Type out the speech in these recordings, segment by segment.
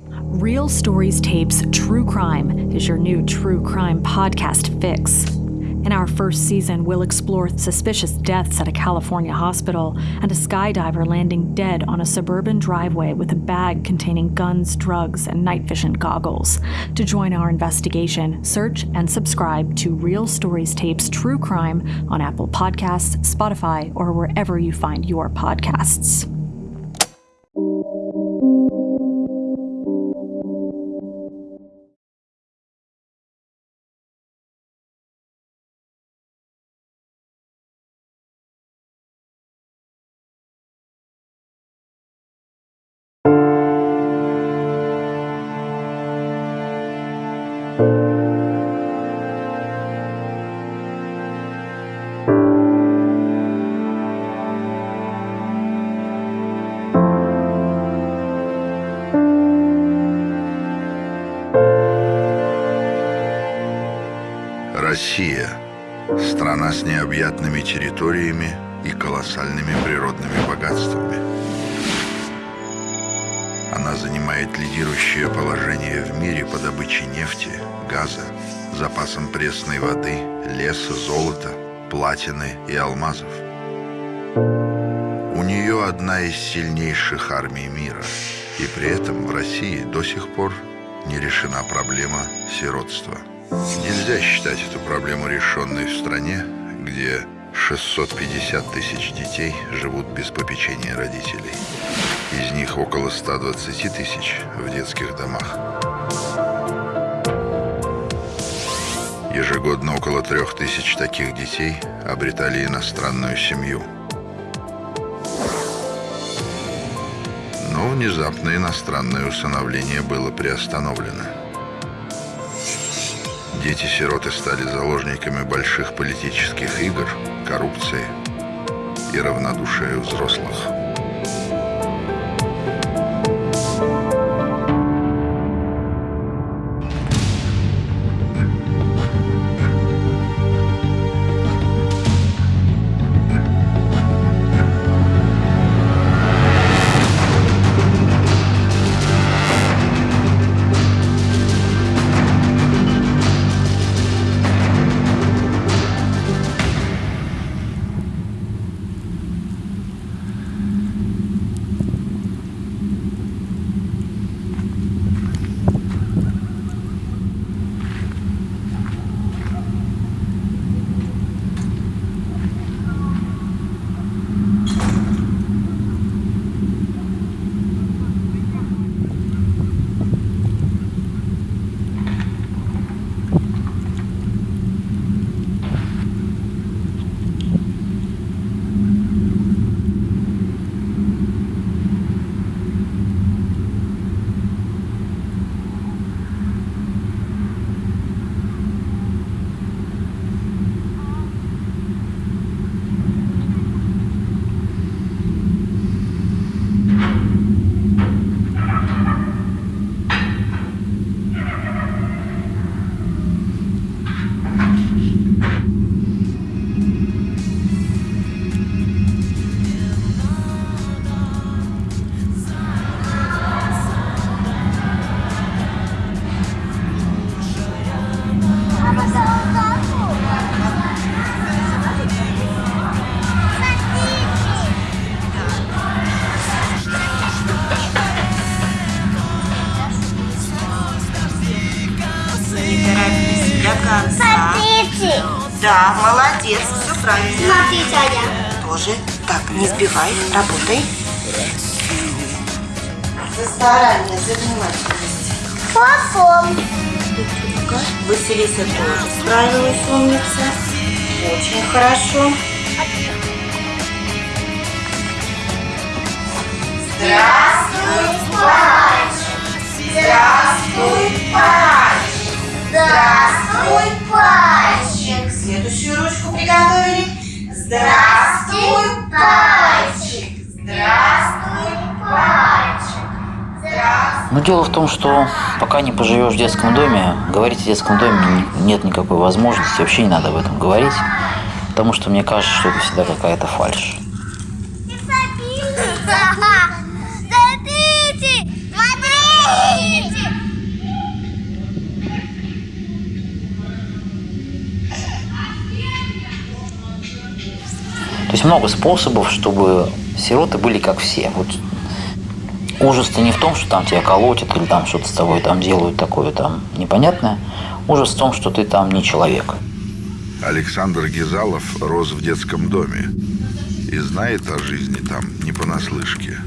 Real Stories Tapes True Crime is your new true crime podcast fix. In our first season, we'll explore suspicious deaths at a California hospital and a skydiver landing dead on a suburban driveway with a bag containing guns, drugs, and night vision goggles. To join our investigation, search and subscribe to Real Stories Tapes True Crime on Apple Podcasts, Spotify, or wherever you find your podcasts. Одна из сильнейших армий мира, и при этом в России до сих пор не решена проблема сиротства. Нельзя считать эту проблему решенной в стране, где 650 тысяч детей живут без попечения родителей. Из них около 120 тысяч в детских домах. Ежегодно около трех тысяч таких детей обретали иностранную семью. Внезапно иностранное усыновление было приостановлено. Дети-сироты стали заложниками больших политических игр, коррупции и равнодушия взрослых. Сбивай, работай. За старание, за внимательность. Василиса тоже справилась, умница. Очень хорошо. Здравствуй, мальчик! Здравствуй, мальчик! Здравствуй, пальчик. Следующую ручку приготовили. Здравствуй, пальчик! Здравствуй, пальчик! Здравствуй. Но дело в том, что пока не поживешь в детском доме, говорить о детском доме не- нет никакой возможности, вообще не надо об этом говорить, потому что мне кажется, что это всегда какая-то фальшь. Много способов, чтобы сироты были как все. Вот ужас-то не в том, что там тебя колотят или там что-то с тобой там делают такое там непонятное. Ужас в том, что ты там не человек. Александр Гизалов рос в детском доме и знает о жизни там не понаслышке.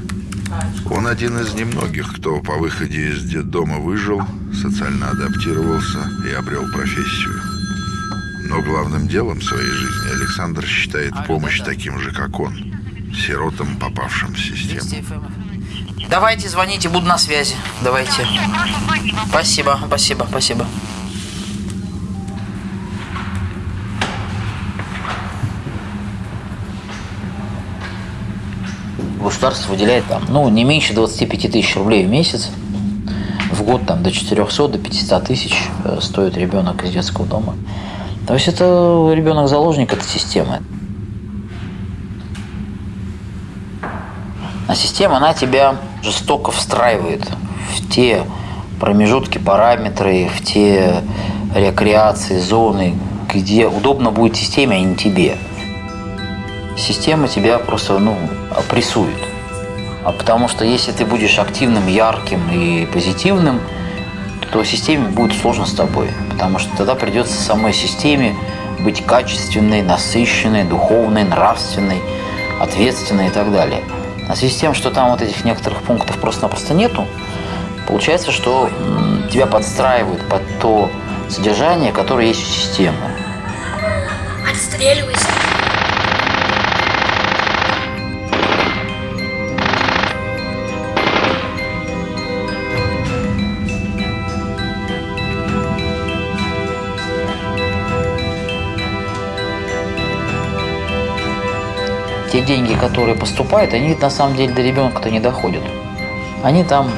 Он один из немногих, кто по выходе из детдома выжил, социально адаптировался и обрел профессию. Но главным делом своей жизни Александр считает помощь таким же, как он, сиротам, попавшим в систему. Давайте, звоните, буду на связи. Давайте. Спасибо, спасибо, спасибо. Государство выделяет там, ну, не меньше 25 тысяч рублей в месяц. В год там до 400, до 500 тысяч э, стоит ребенок из детского дома. То есть это ребенок-заложник этой системы. А система, она тебя жестоко встраивает в те промежутки, параметры, в те рекреации, зоны, где удобно будет системе, а не тебе. Система тебя просто ну, опрессует. А потому что если ты будешь активным, ярким и позитивным, то системе будет сложно с тобой. Потому что тогда придется самой системе быть качественной, насыщенной, духовной, нравственной, ответственной и так далее. А в связи с тем, что там вот этих некоторых пунктов просто-напросто нету, получается, что тебя подстраивают под то содержание, которое есть у системы. Отстреливайся. Те деньги, которые поступают, они на самом деле до ребенка-то не доходят. Они там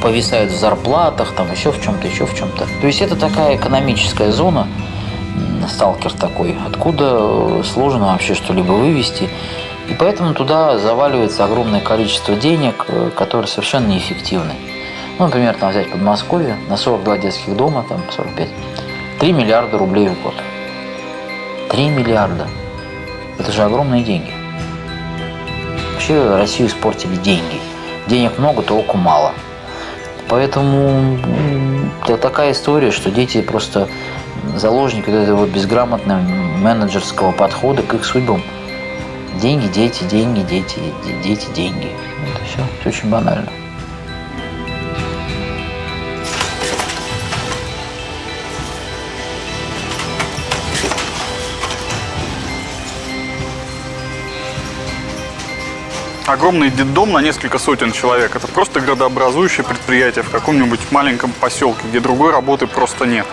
повисают в зарплатах, там еще в чем-то, еще в чем-то. То есть это такая экономическая зона, сталкер такой, откуда сложно вообще что-либо вывести. И поэтому туда заваливается огромное количество денег, которые совершенно неэффективны. Ну, например, там взять Подмосковье, на 42 детских дома, там 45, 3 миллиарда рублей в год. 3 миллиарда. Это же огромные деньги. Вообще Россию испортили деньги. Денег много, толку мало. Поэтому это такая история, что дети просто заложники этого безграмотного менеджерского подхода к их судьбам. Деньги, дети, деньги, дети, дети, деньги. Это все, все очень банально. Огромный детдом на несколько сотен человек. Это просто градообразующее предприятие в каком-нибудь маленьком поселке, где другой работы просто нет.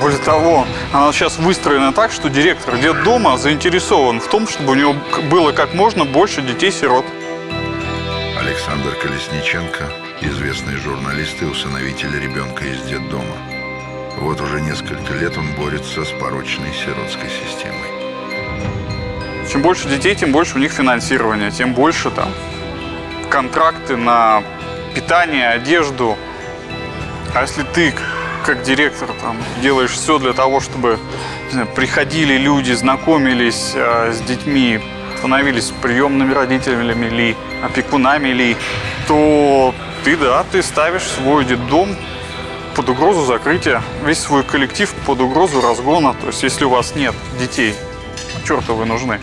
Более того, она сейчас выстроена так, что директор детдома заинтересован в том, чтобы у него было как можно больше детей-сирот. Александр Колесниченко, известный журналист и усыновитель ребенка из детдома. Вот уже несколько лет он борется с порочной сиротской системой. Чем больше детей, тем больше у них финансирования, тем больше там контракты на питание, одежду. А если ты, как директор, там, делаешь все для того, чтобы знаю, приходили люди, знакомились э, с детьми, становились приемными родителями ли, опекунами ли, то ты, да, ты ставишь свой детдом под угрозу закрытия, весь свой коллектив под угрозу разгона. То есть, если у вас нет детей, черта вы нужны.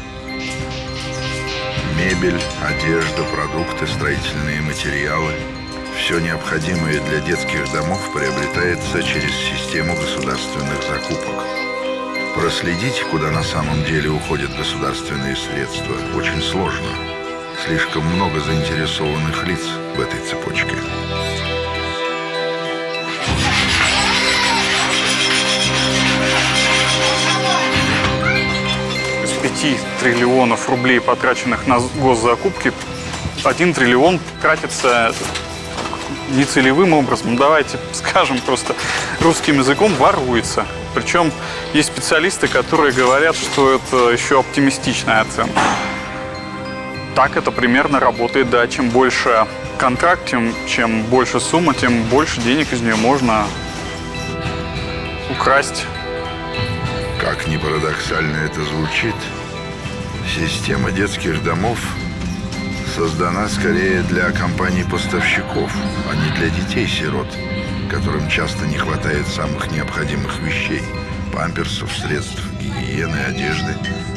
Мебель, одежда, продукты, строительные материалы – все необходимое для детских домов приобретается через систему государственных закупок. Проследить, куда на самом деле уходят государственные средства, очень сложно. Слишком много заинтересованных лиц в этой цепочке. Из 5 триллионов рублей, потраченных на госзакупки, 1 триллион тратится нецелевым образом. Давайте скажем просто русским языком воруется. Причем есть специалисты, которые говорят, что это еще оптимистичная оценка. Так это примерно работает, да. Чем больше контракт, тем, чем больше сумма, тем больше денег из нее можно украсть. Как ни парадоксально это звучит, система детских домов создана скорее для компаний-поставщиков, а не для детей-сирот, которым часто не хватает самых необходимых вещей – памперсов, средств гигиены, одежды,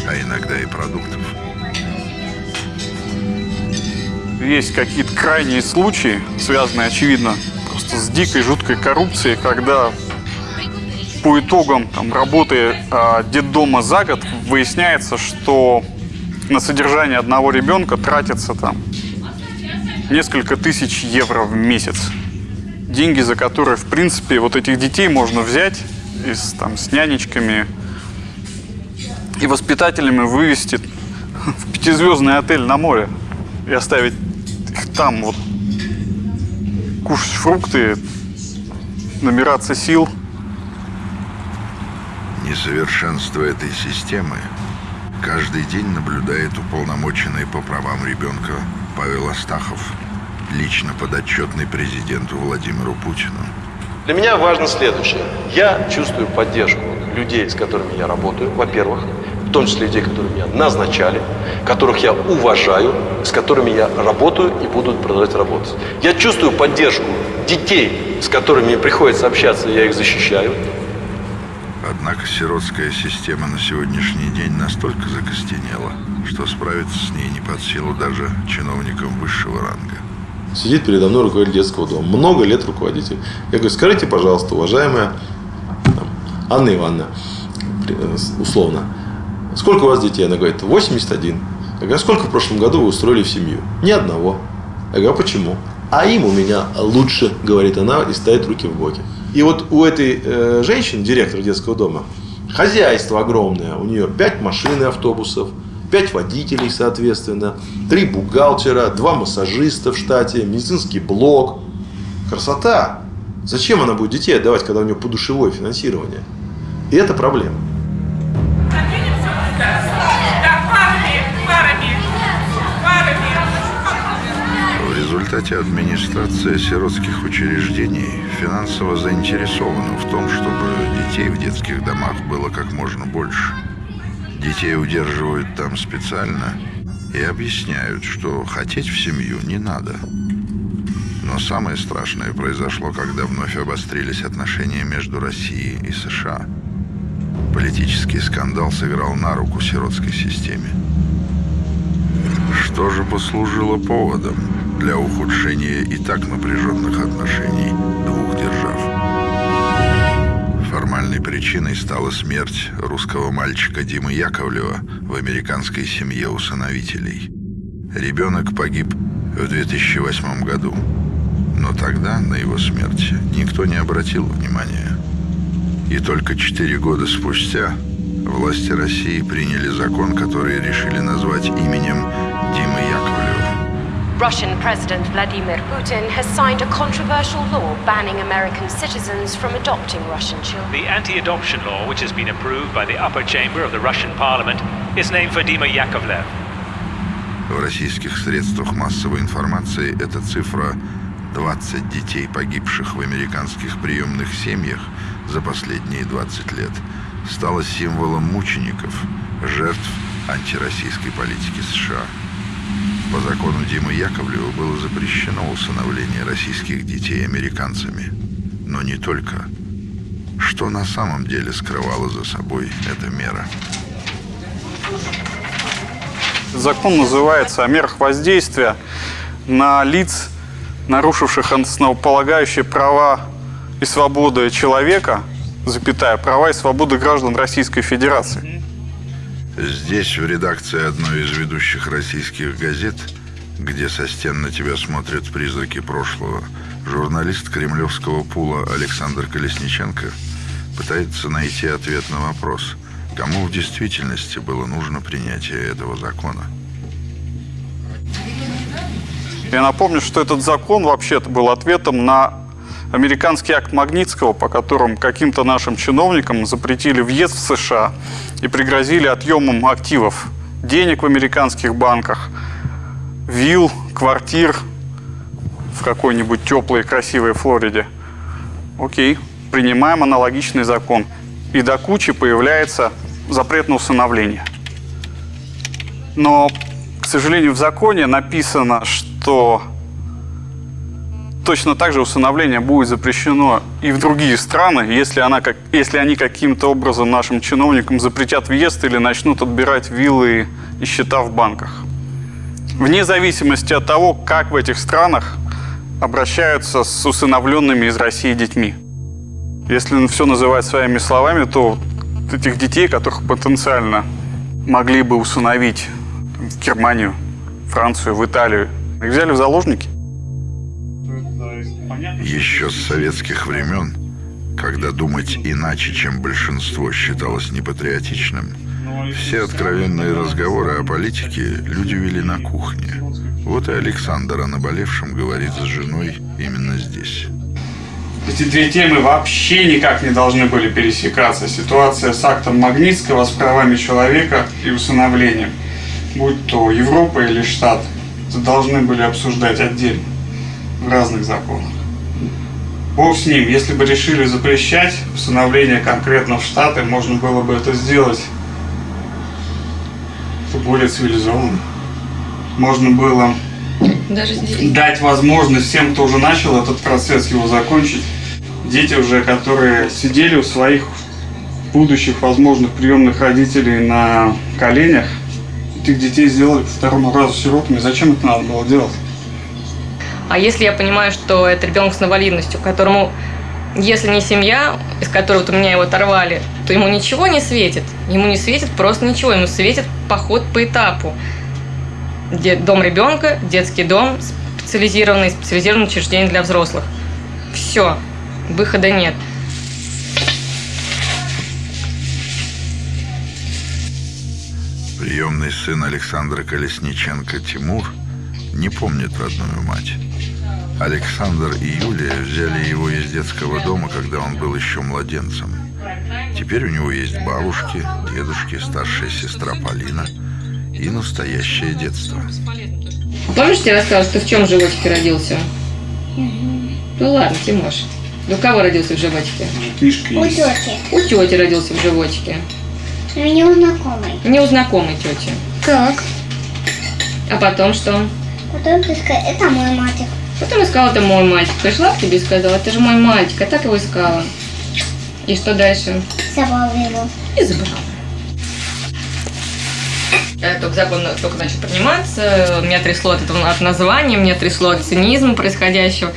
а иногда и продуктов. Есть какие-то крайние случаи, связанные, очевидно, просто с дикой, жуткой коррупцией, когда по итогам там, работы э, детдома за год выясняется, что на содержание одного ребенка тратится там несколько тысяч евро в месяц. Деньги, за которые, в принципе, вот этих детей можно взять и с, там, с нянечками и воспитателями вывести в пятизвездный отель на море и оставить их там вот кушать фрукты, набираться сил. Несовершенство этой системы каждый день наблюдает уполномоченный по правам ребенка Павел Астахов, лично подотчетный президенту Владимиру Путину. Для меня важно следующее. Я чувствую поддержку людей, с которыми я работаю, во-первых, в том числе людей, которые меня назначали, которых я уважаю, с которыми я работаю и буду продолжать работать. Я чувствую поддержку детей, с которыми мне приходится общаться, я их защищаю. Однако сиротская система на сегодняшний день настолько закостенела, что справиться с ней не под силу даже чиновникам высшего ранга. Сидит передо мной руководитель детского дома. Много лет руководитель. Я говорю, скажите, пожалуйста, уважаемая там, Анна Ивановна, условно, сколько у вас детей? Она говорит, 81. Я говорю, а сколько в прошлом году вы устроили в семью? Ни одного. Я говорю, а почему? А им у меня лучше, говорит она, и ставит руки в боки. И вот у этой э, женщины, директора детского дома, хозяйство огромное. У нее 5 машин и автобусов, 5 водителей, соответственно, 3 бухгалтера, 2 массажиста в штате, медицинский блок. Красота! Зачем она будет детей отдавать, когда у нее подушевое финансирование? И это проблема. Результате администрация сиротских учреждений финансово заинтересована в том, чтобы детей в детских домах было как можно больше. Детей удерживают там специально и объясняют, что хотеть в семью не надо. Но самое страшное произошло, когда вновь обострились отношения между Россией и США. Политический скандал сыграл на руку сиротской системе. Что же послужило поводом? Для ухудшения и так напряженных отношений двух держав. Формальной причиной стала смерть русского мальчика Димы Яковлева в американской семье усыновителей. Ребенок погиб в 2008 году, но тогда на его смерть никто не обратил внимания. И только четыре года спустя власти России приняли закон, который решили назвать именем Димы Яковлева. Russian President Vladimir Putin has signed a controversial law banning American citizens from adopting Russian children. The anti-adoption law, which has been approved by the upper chamber of the Russian parliament, is named for Dima Yakovlev. В российских средствах массовой информации эта цифра 20 детей, погибших в американских приемных семьях за последние 20 лет, стала символом мучеников, жертв антироссийской политики США. По закону Димы Яковлева было запрещено усыновление российских детей американцами. Но не только. Что на самом деле скрывала за собой эта мера? Закон называется о мерах воздействия на лиц, нарушивших основополагающие права и свободы человека, запятая, права и свободы граждан Российской Федерации. Здесь, в редакции одной из ведущих российских газет, где со стен на тебя смотрят призраки прошлого, журналист кремлевского пула Александр Колесниченко пытается найти ответ на вопрос, кому в действительности было нужно принятие этого закона. Я напомню, что этот закон вообще-то был ответом на американский акт Магнитского, по которому каким-то нашим чиновникам запретили въезд в США и пригрозили отъемом активов, денег в американских банках, вилл, квартир, в какой-нибудь теплой красивой Флориде. Окей, принимаем аналогичный закон. И до кучи появляется запрет на усыновление. Но, к сожалению, в законе написано, что точно так же усыновление будет запрещено и в другие страны, если, она как, если они каким-то образом нашим чиновникам запретят въезд или начнут отбирать виллы и счета в банках. Вне зависимости от того, как в этих странах обращаются с усыновленными из России детьми. Если все называть своими словами, то этих детей, которых потенциально могли бы усыновить в Германию, Францию, в Италию, их взяли в заложники. Еще с советских времен, когда думать иначе, чем большинство, считалось непатриотичным, все откровенные разговоры о политике люди вели на кухне. Вот и Александр о наболевшем говорит с женой именно здесь. Эти две темы вообще никак не должны были пересекаться. Ситуация с актом Магнитского, с правами человека и усыновлением, будь то Европа или Штат, это должны были обсуждать отдельно, в разных законах. Бог с ним, если бы решили запрещать усыновление конкретно в Штаты, можно было бы это сделать более цивилизованно. Можно было Даже здесь. дать возможность всем, кто уже начал этот процесс, его закончить. Дети уже, которые сидели у своих будущих возможных приемных родителей на коленях, этих детей сделали по второму разу сиротами. Зачем это надо было делать? А если я понимаю, что это ребенок с инвалидностью, которому, если не семья, из которой вот у меня его оторвали, то ему ничего не светит. Ему не светит просто ничего. Ему светит поход по этапу. Дом ребенка, детский дом, специализированный, специализированное учреждение для взрослых. Все. Выхода нет. Приемный сын Александра Колесниченко Тимур не помнит родную мать. Александр и Юлия взяли его из детского дома, когда он был еще младенцем. Теперь у него есть бабушки, дедушки, старшая сестра Полина и настоящее детство. Помнишь, я рассказывала, что ты в чем животике родился? Ну ладно, Тимош. Ну, у кого родился в животике? Книжка У тети. У тети родился в животике. У него знакомый. Не у знакомой тети. Как? А потом что? Потом ты сказал, это мой мальчик. Потом искала, это мой мальчик. Пришла к тебе и сказала, это же мой мальчик. А так его искала. И что дальше? Забрал его. И забрала. Только закон только начал приниматься, меня трясло от этого от названия, меня трясло от цинизма происходящего.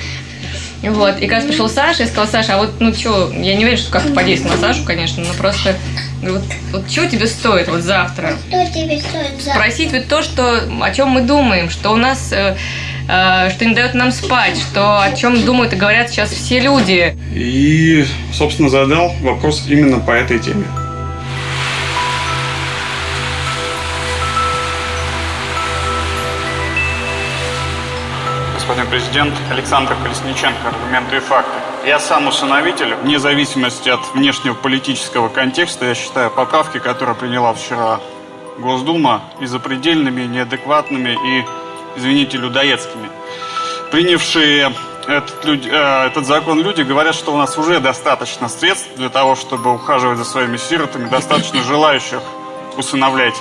Вот. И когда пришел Саша, я сказала, Саша, а вот, ну что, я не уверена, что как-то подействовало на Сашу, конечно, но просто, вот, вот что тебе стоит вот завтра? Что тебе стоит за... Спросить вот то, что, о чем мы думаем, что у нас, э, что не дает нам спать, что о чем думают и говорят сейчас все люди. И, собственно, задал вопрос именно по этой теме. Господин президент, Александр Колесниченко, аргументы и факты. Я сам усыновитель, вне зависимости от внешнего политического контекста, я считаю поправки, которые приняла вчера Госдума, и запредельными, неадекватными и, извините, людоедскими. Принявшие этот, люд- э, этот закон люди говорят, что у нас уже достаточно средств для того, чтобы ухаживать за своими сиротами, достаточно желающих усыновлять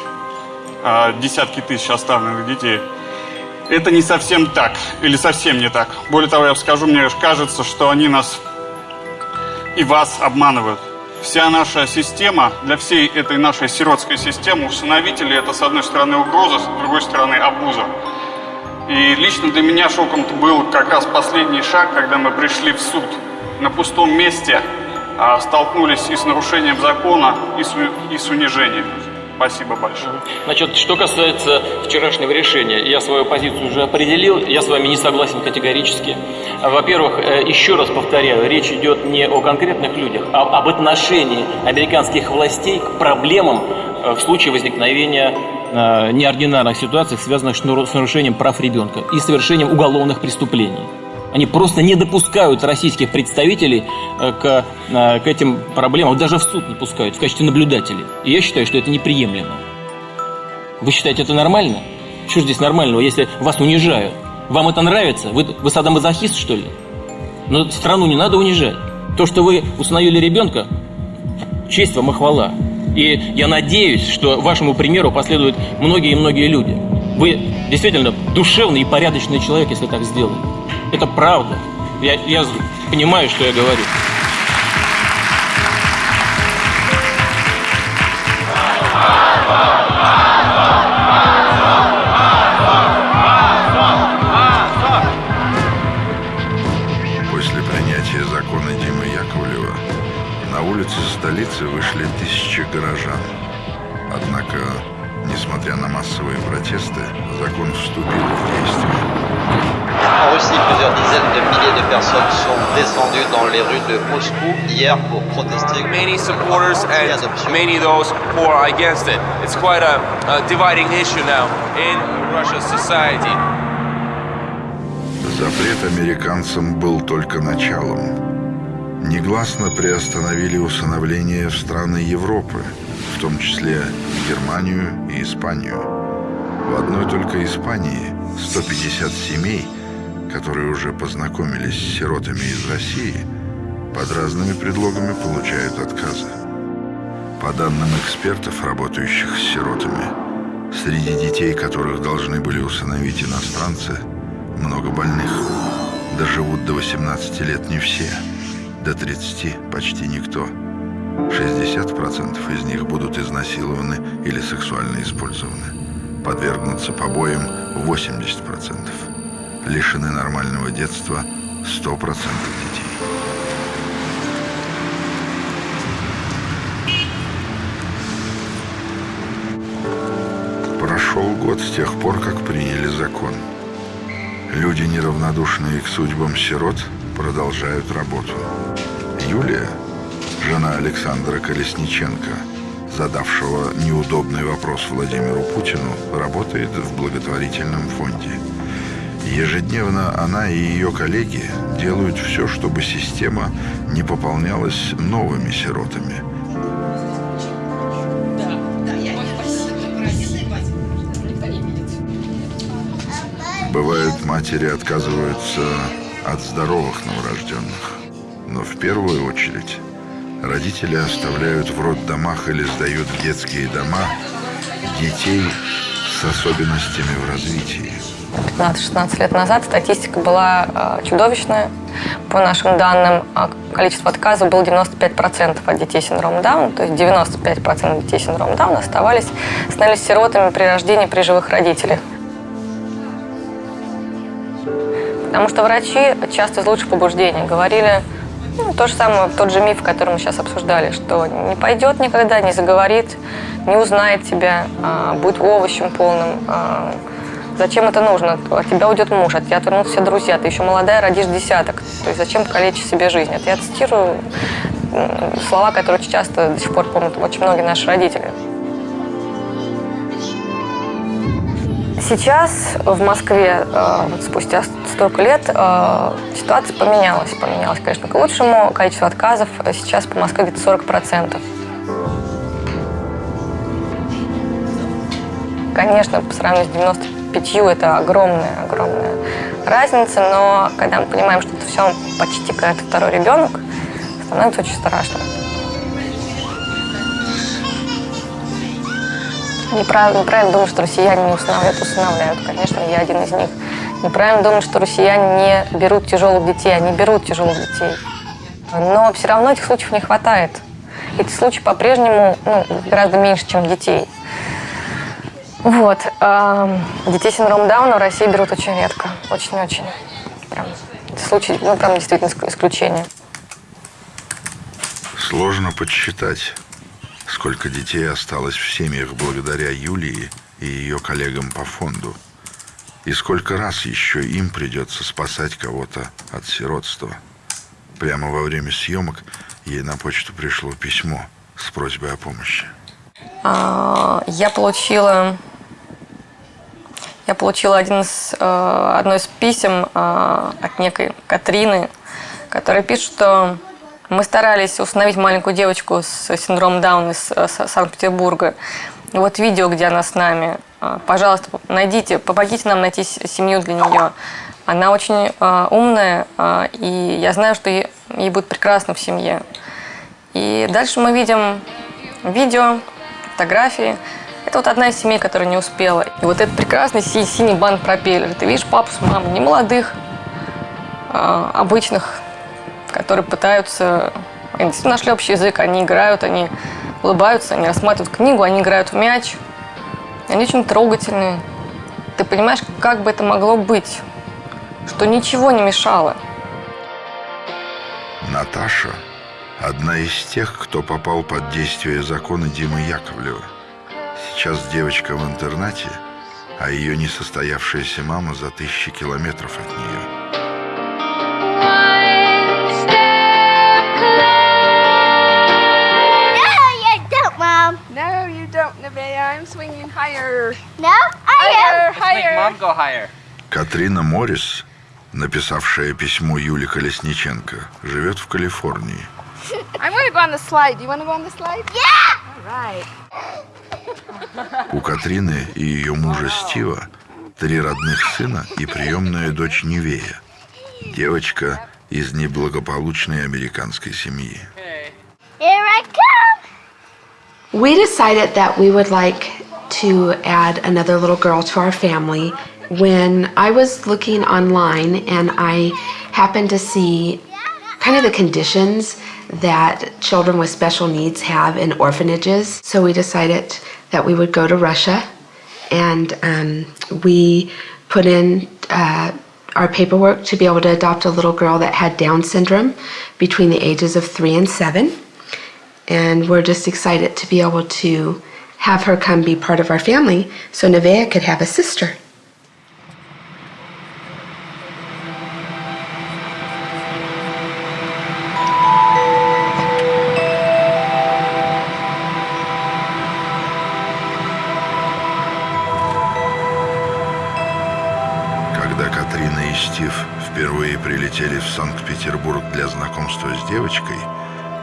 э, десятки тысяч оставленных детей. Это не совсем так, или совсем не так. Более того, я скажу, мне кажется, что они нас и вас обманывают. Вся наша система, для всей этой нашей сиротской системы, усыновители это с одной стороны угроза, с другой стороны обуза. И лично для меня шоком был как раз последний шаг, когда мы пришли в суд. На пустом месте а, столкнулись и с нарушением закона, и с, и с унижением. Спасибо большое. Значит, что касается вчерашнего решения, я свою позицию уже определил, я с вами не согласен категорически. Во-первых, э, еще раз повторяю, речь идет не о конкретных людях, а об отношении американских властей к проблемам э, в случае возникновения э, неординарных ситуаций, связанных с нару- с нарушением прав ребенка и совершением уголовных преступлений. Они просто не допускают российских представителей э, к, э, к этим проблемам, даже в суд не пускают в качестве наблюдателей. И я считаю, что это неприемлемо. Вы считаете это нормально? Что здесь нормального, если вас унижают? Вам это нравится? Вы, вы садомазохист, что ли? Но страну не надо унижать. То, что вы установили ребенка, честь вам и хвала. И я надеюсь, что вашему примеру последуют многие и многие люди. Вы действительно душевный и порядочный человек, если так сделали. Это правда. Я, я понимаю, что я говорю. Personnes sont descendues dans les rues de Moscou hier pour protester. Many supporters and many those who are against it. It's quite a, a dividing issue now in Russia's society. Запрет американцам был только началом. Негласно приостановили усыновление в страны Европы, в том числе Германию и Испанию. В одной только Испании 150 семей, которые уже познакомились с сиротами из России, под разными предлогами получают отказы. По данным экспертов, работающих с сиротами, среди детей, которых должны были усыновить иностранцы, много больных. Доживут до 18 лет не все, до 30 почти никто. 60% из них будут изнасилованы или сексуально использованы. Подвергнутся побоям 80%. Лишены нормального детства 100% детей. Прошел год с тех пор, как приняли закон. Люди, неравнодушные к судьбам сирот, продолжают работу. Юлия, жена Александра Колесниченко, задавшего неудобный вопрос Владимиру Путину, работает в благотворительном фонде. Ежедневно она и ее коллеги делают все, чтобы система не пополнялась новыми сиротами. Бывают, матери отказываются от здоровых новорожденных. Но в первую очередь родители оставляют в роддомах или сдают в детские дома детей с особенностями в развитии. 15-16 лет назад статистика была э, чудовищная. По нашим данным, а количество отказов было 95% от детей с синдромом Дауна, то есть 95% детей с синдромом Дауна оставались, становились сиротами при рождении при живых родителях. Потому что врачи часто из лучших побуждений говорили ну, то же самое, тот же миф, который мы сейчас обсуждали, что не пойдет никогда, не заговорит, не узнает тебя, а, будет овощем полным. Зачем это нужно? От тебя уйдет муж, от тебя отвернутся все друзья, ты еще молодая, родишь десяток. То есть зачем калечить себе жизнь? Это я цитирую слова, которые часто до сих пор помнят очень многие наши родители. Сейчас в Москве, э, спустя столько лет, э, ситуация поменялась. Поменялась, конечно, к лучшему. Количество отказов сейчас по Москве где-то 40%. Конечно, по сравнению с 95 это огромная, огромная разница, но когда мы понимаем, что это все почти какой-то второй ребенок, становится очень страшно. Неправильно, неправильно думать, что россияне не усыновляют, усыновляют. Конечно, я один из них. Неправильно думать, что россияне не берут тяжелых детей. Они берут тяжелых детей. Но все равно этих случаев не хватает. Эти случаи по-прежнему ну, гораздо меньше, чем детей. Вот. А детей с синдромом Дауна в России берут очень редко. Очень-очень. Прям. Случай, ну, прям действительно исключение. Сложно подсчитать, сколько детей осталось в семьях благодаря Юлии и ее коллегам по фонду. И сколько раз еще им придется спасать кого-то от сиротства. Прямо во время съемок ей на почту пришло письмо с просьбой о помощи. А, я получила, я получила один из, э, одно из писем э, от некой Катрины, которая пишет, что мы старались установить маленькую девочку с синдромом Дауна из Санкт-Петербурга. Вот видео, где она с нами. Пожалуйста, найдите, помогите нам найти семью для нее. Она очень умная, и я знаю, что ей будет прекрасно в семье. И дальше мы видим видео, фотографии. Это вот одна из семей, которая не успела. И вот этот прекрасный си- синий банк пропеллер. Ты видишь папу с мамой, не молодых, а, обычных, которые пытаются... Они нашли общий язык, они играют, они улыбаются, они рассматривают книгу, они играют в мяч. Они очень трогательные. Ты понимаешь, как бы это могло быть? Что ничего не мешало. Наташа – одна из тех, кто попал под действие закона Димы Яковлева. Сейчас девочка в интернате, а ее несостоявшаяся мама за тысячи километров от нее. No, you don't, Mom. No, you don't, Nevaeh. I'm swinging higher. No, Higher, I higher. go higher. Катрина Моррис, написавшая письмо Юле Колесниченко, живет в Калифорнии. I want to go on the slide. You want to go on the slide? Yeah. All right. У Катрины и ее мужа Стива три родных сына и приемная дочь Невея. Девочка из неблагополучной американской семьи. Here I come. We decided that we would like to add another little girl to our family when I was looking online and I happened to see kind of the conditions that children with special needs have in orphanages. So we decided that we would go to Russia and um, we put in uh, our paperwork to be able to adopt a little girl that had Down syndrome between the ages of three and seven and we're just excited to be able to have her come be part of our family so Nevaeh could have a sister. прилетели в Санкт-Петербург для знакомства с девочкой,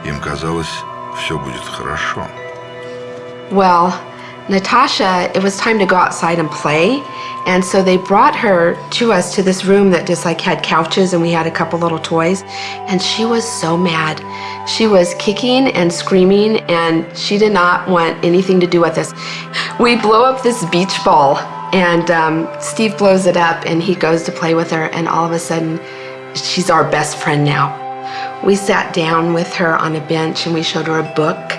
им казалось, все будет хорошо. Well, Natasha, it was time to go outside and play. And so they brought her to us to this room that just like had couches and we had a couple little toys. And she was so mad. She was kicking and screaming and she did not want anything to do with us. We blow up this beach ball and um, Steve blows it up and he goes to play with her. And all of a sudden, she's our best friend now. We sat down with her on a bench and we showed her a book.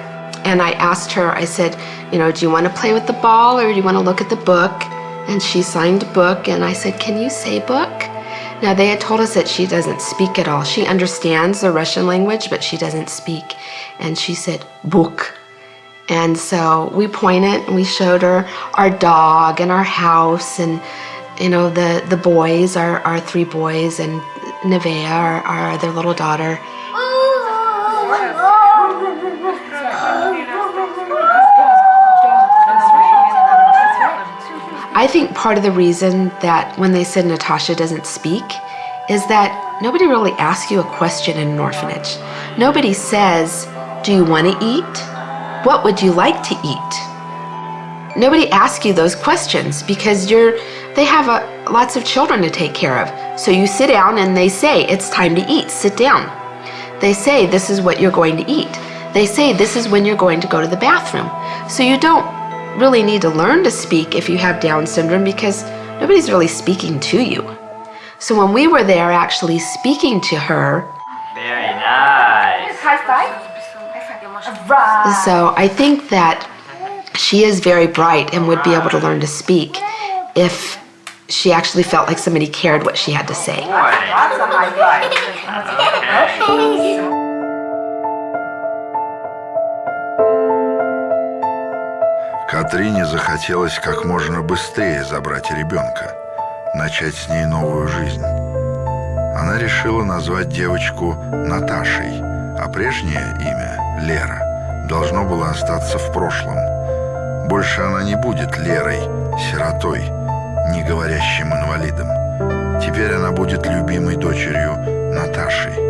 And I asked her, I said, you know, do you want to play with the ball or do you want to look at the book? And she signed book and I said, can you say book? Now they had told us that she doesn't speak at all. She understands the Russian language, but she doesn't speak. And she said, book. And so we pointed and we showed her our dog and our house and you know the the boys, our, our three boys and Nevaeh, our, our other little daughter. I think part of the reason that when they said Natasha doesn't speak is that nobody really asks you a question in an orphanage. Nobody says, Do you want to eat? What would you like to eat? Nobody asks you those questions because you're they have a, lots of children to take care of. So you sit down and they say, It's time to eat, sit down. They say, This is what you're going to eat. They say, This is when you're going to go to the bathroom. So you don't really need to learn to speak if you have Down syndrome because nobody's really speaking to you. So when we were there actually speaking to her, Very nice. High five. Right. so I think that she is very bright and would be able to learn to speak if she actually felt like somebody cared what she had to say. Катрине захотелось как можно быстрее забрать ребенка, начать с ней новую жизнь. Она решила назвать девочку Наташей, а прежнее имя, Лера, должно было остаться в прошлом. Больше она не будет Лерой, сиротой, не говорящим инвалидом. Теперь она будет любимой дочерью Наташей.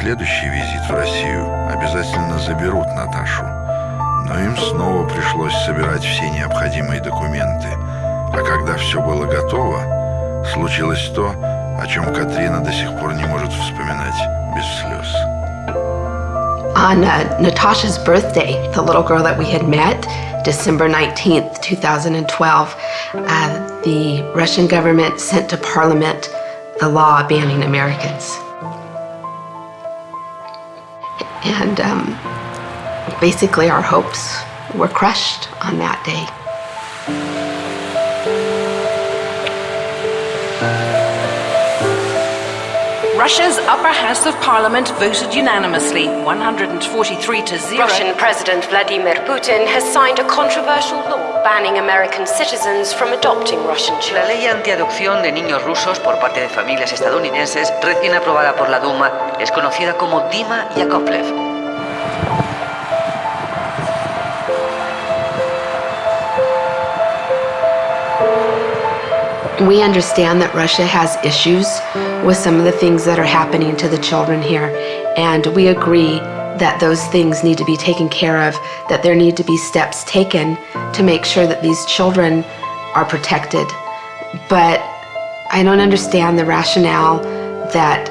Следующий визит в Россию обязательно заберут Наташу. Но им снова пришлось собирать все необходимые документы. А когда все было готово, случилось то, о чем Катрина до сих пор не может вспоминать без слез. On uh, Natasha's birthday, the little girl that we had met, December 19th, 2012, uh, the Russian government sent to parliament the law banning Americans. And um, basically, our hopes were crushed on that day. Russia's upper house of parliament voted unanimously, 143 to 0. Russian President Vladimir Putin has signed a controversial law banning American citizens from adopting Russian La children. ley antiadopción de niños rusos por parte de familias estadounidenses, recién aprobada por la Duma, es conocida como Dima Yakovlev. We understand that Russia has issues with some of the things that are happening to the children here, and we agree that those things need to be taken care of, that there need to be steps taken to make sure that these children are protected. But I don't understand the rationale that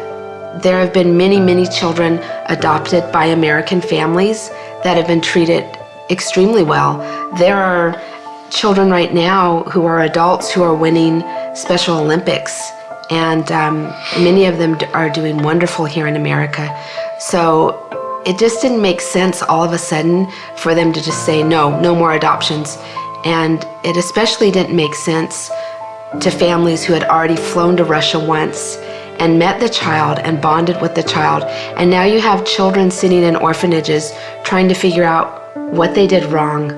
there have been many, many children adopted by American families that have been treated extremely well. There are children right now who are adults who are winning Special Olympics, and um, many of them are doing wonderful here in America. So it just didn't make sense all of a sudden for them to just say, no, no more adoptions. And it especially didn't make sense to families who had already flown to Russia once and met the child and bonded with the child. And now you have children sitting in orphanages trying to figure out what they did wrong.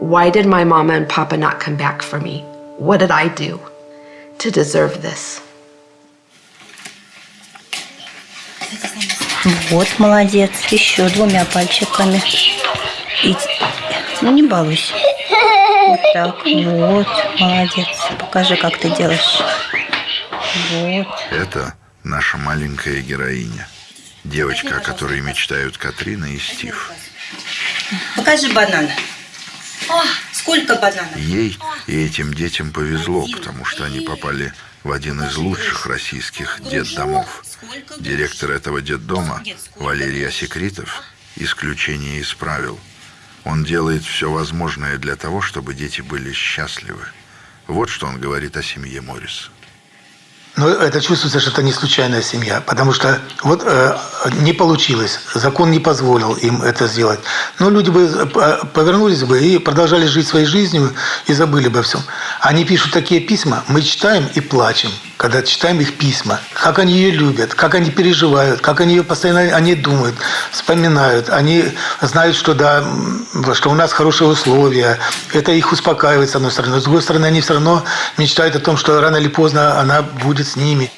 Why did my mama and papa not come back for me? What did I do to deserve this? Вот, молодец. Еще двумя пальчиками. И... Ну, не балуйся. Вот так. Вот, молодец. Покажи, как ты делаешь. Вот. Это наша маленькая героиня. Девочка, о которой мечтают Катрина и Стив. Покажи банан. О, сколько бананов? Ей и этим детям повезло, потому что они попали в один из лучших российских детдомов. Директор этого детдома, Валерий Осекритов, исключение из правил. Он делает все возможное для того, чтобы дети были счастливы. Вот что он говорит о семье Морриса. Но это чувствуется, что это не случайная семья, потому что вот э, не получилось, закон не позволил им это сделать. Но люди бы э, повернулись бы и продолжали жить своей жизнью и забыли бы о всем. Они пишут такие письма, мы читаем и плачем, когда читаем их письма. Как они ее любят, как они переживают, как они ее постоянно они думают, вспоминают. Они знают, что да, что у нас хорошие условия. Это их успокаивает с одной стороны. С другой стороны, они все равно мечтают о том, что рано или поздно она будет с ними.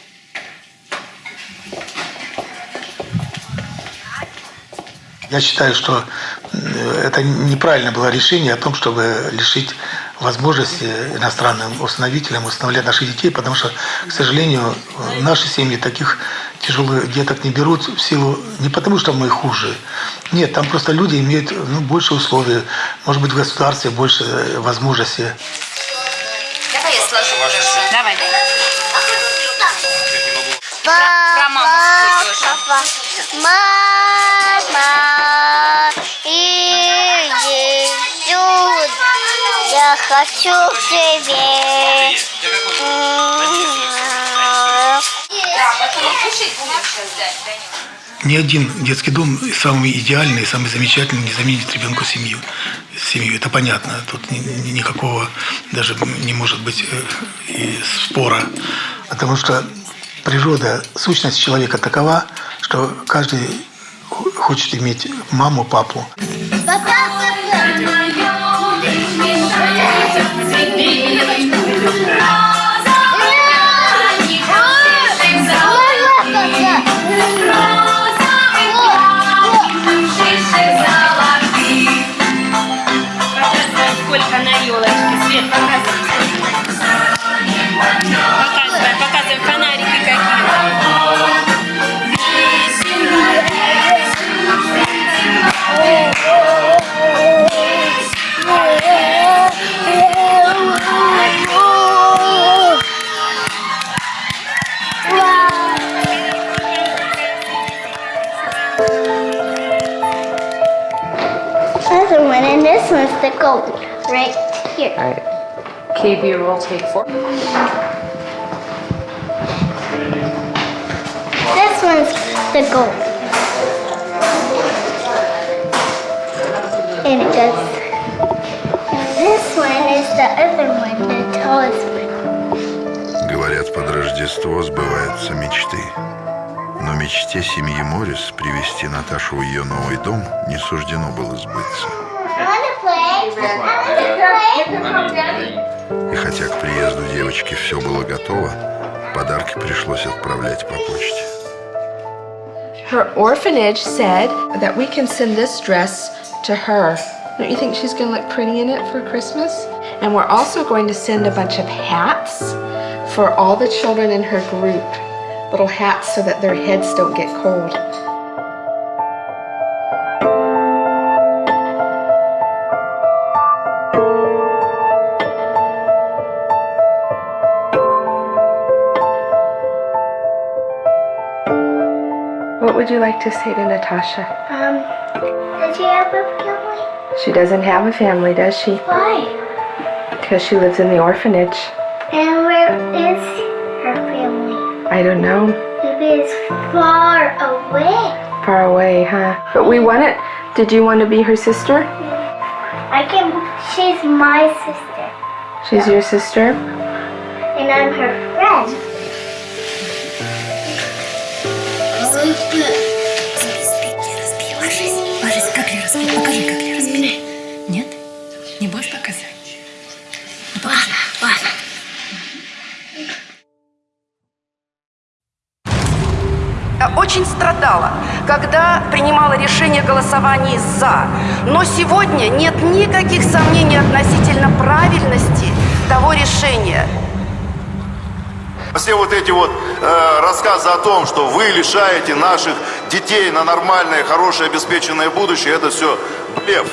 Я считаю, что это неправильно было решение о том, чтобы лишить возможности иностранным установителям установлять наших детей, потому что, к сожалению, в наши семьи таких тяжелых деток не берут в силу не потому, что мы хуже. Нет, там просто люди имеют ну, больше условий, может быть, в государстве больше возможностей. Давай я сложу. Давай. Про маму свою тоже. Мама сюда, я хочу к тебе. Ни один детский дом самый идеальный, самый замечательный не заменит ребенку семью. Семью, это понятно. Тут ни- ни- никакого даже не может быть э, и спора. Потому что природа, сущность человека такова, что каждый хо- хочет иметь маму, папу. Сколько other one, and this one's the gold right here. All right. KB roll take four. This one's the gold. And it goes. And this one is the other one, the tallest one. Говорят, под Рождество сбываются мечты. Мечте семьи Моррис привести Наташу в ее новый дом не суждено было сбыться. И хотя к приезду девочки все было готово, подарки пришлось отправлять по почте. Her orphanage said that we can send this dress to her. Don't you think she's going to look pretty in it for Christmas? And we're also going to send a bunch of hats for all the children in her group. Little hats so that their heads don't get cold. What would you like to say to Natasha? Um, did you have a family? She doesn't have a family, does she? Why? Because she lives in the orphanage. I don't know. Maybe it's far away. Far away, huh? But we want it. Did you want to be her sister? I can. She's my sister, She's your sister? and I'm her friend. Страдала, когда принимала решение голосований «за». Но сегодня нет никаких сомнений относительно правильности того решения. Все вот эти вот э, рассказы о том, что вы лишаете наших детей на нормальное, хорошее, обеспеченное будущее, это все блеф.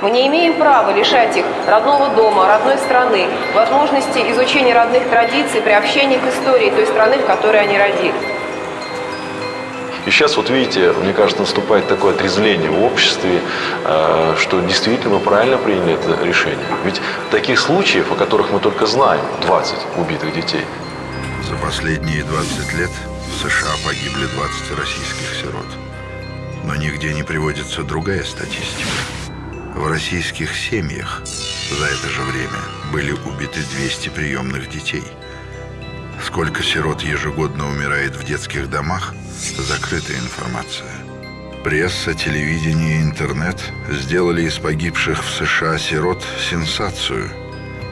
Мы не имеем права лишать их родного дома, родной страны, возможности изучения родных традиций, приобщения к истории той страны, в которой они родились. И сейчас, вот видите, мне кажется, наступает такое отрезвление в обществе, э, что действительно мы правильно приняли это решение. Ведь таких случаев, о которых мы только знаем, 20 убитых детей. За последние 20 лет в США погибли 20 российских сирот. Но нигде не приводится другая статистика. В российских семьях за это же время были убиты 200 приемных детей. Сколько сирот ежегодно умирает в детских домах – закрытая информация. Пресса, телевидение и интернет сделали из погибших в США сирот сенсацию.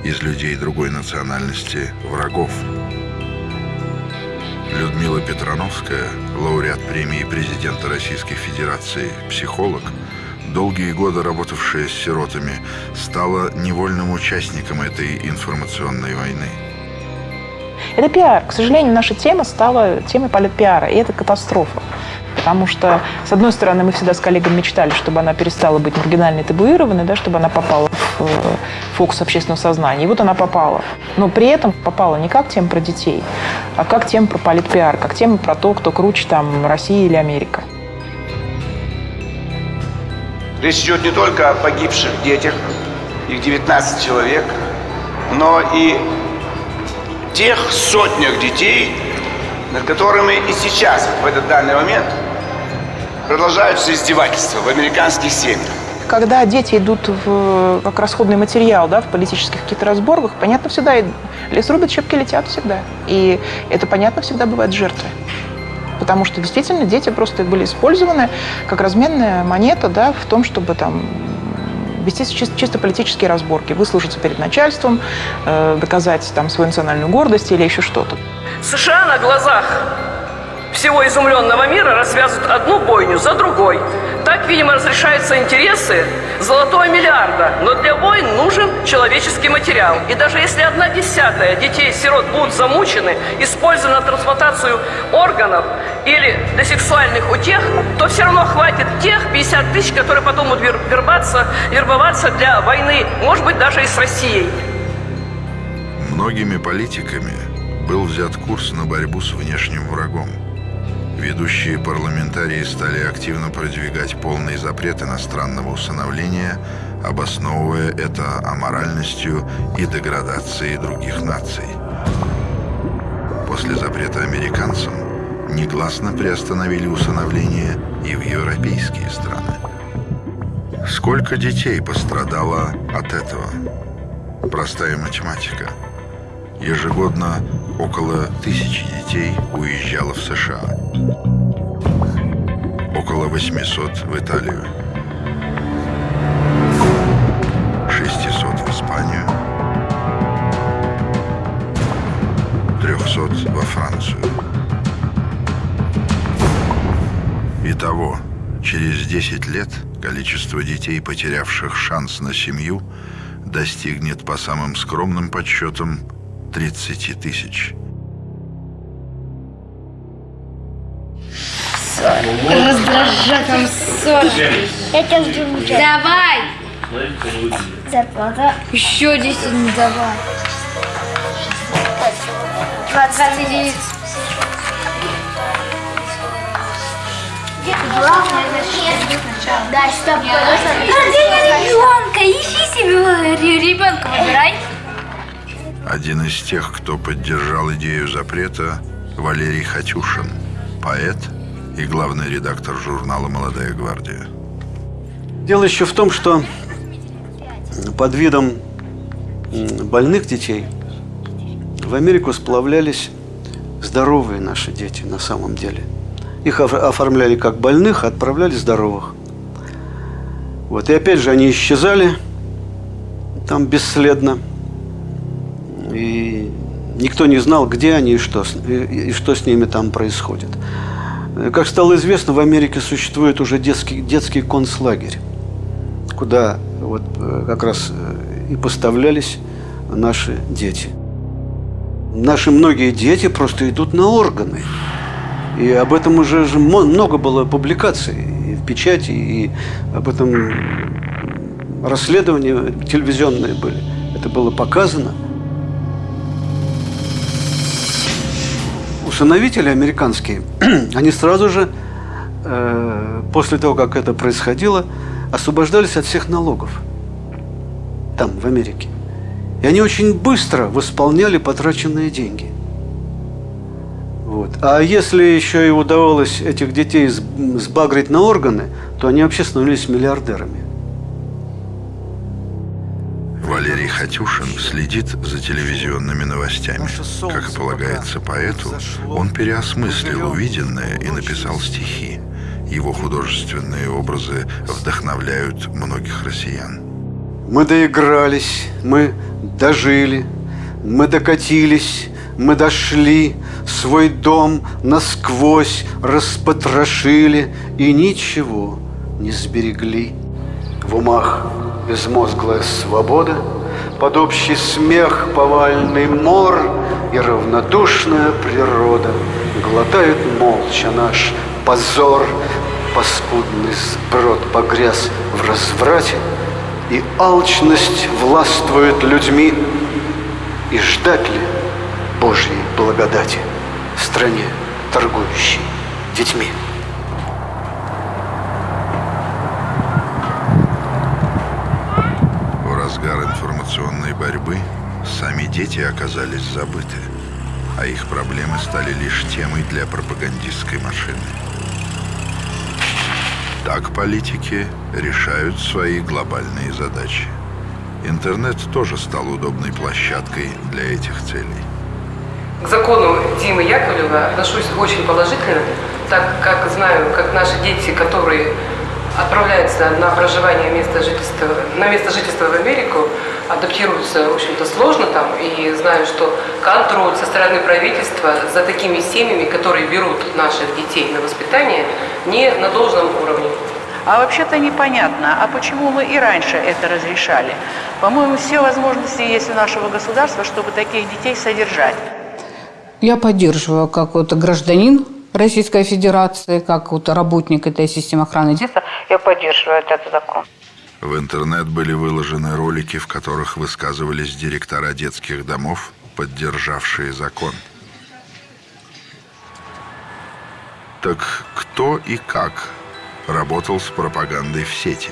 Из людей другой национальности – врагов. Людмила Петрановская, лауреат премии президента Российской Федерации, психолог, долгие годы работавшая с сиротами, стала невольным участником этой информационной войны. Это пиар. К сожалению, наша тема стала темой политпиара, и это катастрофа. Потому что, с одной стороны, мы всегда с коллегами мечтали, чтобы она перестала быть маргинальной, табуированной, да, чтобы она попала в э, фокус общественного сознания. И вот она попала. Но при этом попала не как тема про детей, а как тема про политпиар, как тема про то, кто круче, там, Россия или Америка. Речь идет не только о погибших детях, их 19 человек, но и тех сотнях детей, над которыми и сейчас, в этот данный момент, продолжаются издевательства в американских семьях. Когда дети идут в, как расходный материал да, в политических каких-то разборках, понятно всегда, лес рубят, щепки летят всегда. И это, понятно, всегда бывают жертвы. Потому что действительно дети просто были использованы как разменная монета да, в том, чтобы там вести чисто, чисто политические разборки, выслужиться перед начальством, э, доказать там свою национальную гордость или еще что-то. США на глазах всего изумленного мира развязывают одну бойню за другой. Так, видимо, разрешаются интересы золотого миллиарда. Но для войн нужен человеческий материал. И даже если одна десятая детей-сирот будут замучены, использованы на трансплантацию органов или для сексуальных утех, то все равно хватит тех 50 тысяч, которые потом будут вербоваться, вербоваться для войны, может быть, даже и с Россией. Многими политиками был взят курс на борьбу с внешним врагом. Ведущие парламентарии стали активно продвигать полный запрет иностранного усыновления, обосновывая это аморальностью и деградацией других наций. После запрета американцам негласно приостановили усыновление и в европейские страны. Сколько детей пострадало от этого? Простая математика. Ежегодно около тысячи детей уезжало в США. Около 800 в Италию. 600 в Испанию. 300 во Францию. Итого, через 10 лет количество детей, потерявших шанс на семью, достигнет по самым скромным подсчетам 30 тысяч. Раздражать там Я тебя жду. Давай! Зарплата. Еще 10 не давай. 29. Главное, Да, стоп, ребенка, ищи себе ребенка, выбирай. Один из тех, кто поддержал идею запрета, Валерий Хатюшин, поэт и главный редактор журнала «Молодая гвардия». Дело еще в том, что под видом больных детей в Америку сплавлялись здоровые наши дети на самом деле. Их оформляли как больных, а отправляли здоровых. Вот. И опять же они исчезали там бесследно. И никто не знал, где они и что, и, и что с ними там происходит. Как стало известно, в Америке существует уже детский, детский концлагерь, куда вот э, как раз э, и поставлялись наши дети. Наши многие дети просто идут на органы. И об этом уже много было публикаций и в печати, и об этом расследования телевизионные были. Это было показано – усыновители американские, они сразу же, э, после того, как это происходило, освобождались от всех налогов. Там, в Америке. И они очень быстро восполняли потраченные деньги. Вот. А если еще и удавалось этих детей сбагрить на органы, то они вообще становились миллиардерами. Валерий Хатюшин следит за телевизионными новостями. Как и полагается поэту, он переосмыслил увиденное и написал стихи. Его художественные образы вдохновляют многих россиян. Мы доигрались, мы дожили, мы докатились, мы дошли, свой дом насквозь распотрошили и ничего не сберегли. В умах безмозглая свобода, Под общий смех повальный мор И равнодушная природа Глотает молча наш позор, Паскудный сброд погряз в разврате, И алчность властвует людьми, И ждать ли Божьей благодати В стране, торгующей детьми? информационной борьбы сами дети оказались забыты, а их проблемы стали лишь темой для пропагандистской машины. Так политики решают свои глобальные задачи. Интернет тоже стал удобной площадкой для этих целей. К закону Димы Яковлева отношусь очень положительно, так как знаю, как наши дети, которые отправляются на проживание место жительства, на место жительства в Америку, адаптируются, в общем-то, сложно там, и знаю, что контроль со стороны правительства за такими семьями, которые берут наших детей на воспитание, не на должном уровне. А вообще-то непонятно, а почему мы и раньше это разрешали? По-моему, все возможности есть у нашего государства, чтобы таких детей содержать. Я поддерживаю как вот гражданин Российской Федерации, как вот работник этой системы охраны детства, я поддерживаю этот закон. В интернет были выложены ролики, в которых высказывались директора детских домов, поддержавшие закон. Так кто и как работал с пропагандой в сети?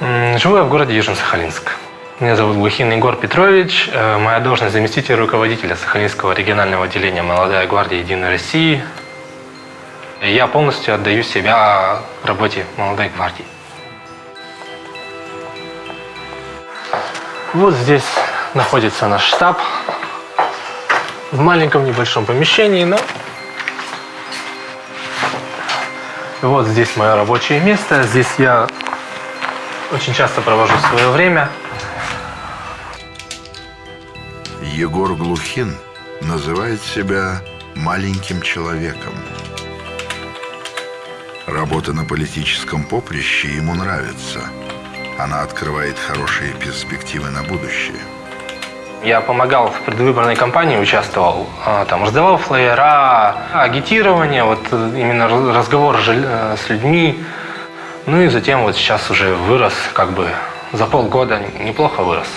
Живу я в городе Южно-Сахалинск. Меня зовут Глухин Егор Петрович. Э, моя должность заместитель руководителя Сахалинского регионального отделения «Молодая гвардия Единой России». Я полностью отдаю себя работе «Молодой гвардии». Вот здесь находится наш штаб. В маленьком небольшом помещении, но... Вот здесь мое рабочее место. Здесь я очень часто провожу свое время. Егор Глухин называет себя маленьким человеком. Работа на политическом поприще ему нравится. Она открывает хорошие перспективы на будущее. Я помогал в предвыборной кампании, участвовал, а, там раздавал флеера, агитирование, вот э, именно разговор э, с людьми. Ну и затем вот сейчас уже вырос, как бы за полгода неплохо вырос.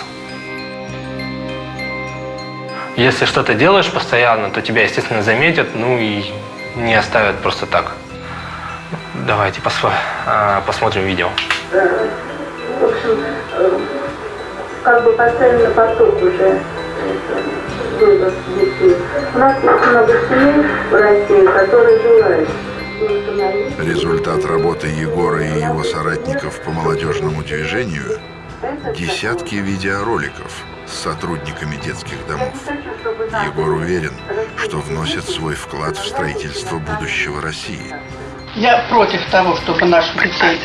Если что-то делаешь постоянно, то тебя, естественно, заметят, ну и не оставят просто так. Давайте а, посмотрим видео. В общем, как бы поставлен на поток уже вывоз детей. У нас есть много семей в России, которые желают Результат работы Егора и его соратников по молодежному движению – десятки видеороликов с сотрудниками детских домов. Егор уверен, что вносит свой вклад в строительство будущего России. Я против того, чтобы наших детей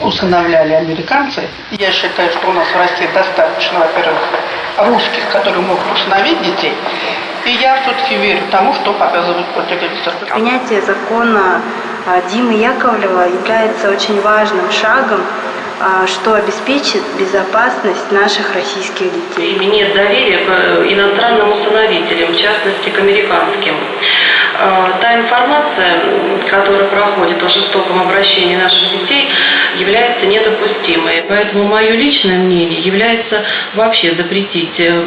усыновляли американцы. Я считаю, что у нас в России достаточно, во-первых, русских, которые могут усыновить детей. И я все-таки верю тому, что показывают по. Принятие закона а, Димы Яковлева является очень важным шагом, что обеспечит безопасность наших российских детей. Нет доверия к э, иностранным усыновителям, в частности к американским. А, та информация, которая проходит о жестоком обращении наших детей, является недопустимой. Поэтому мое личное мнение является вообще запретить э,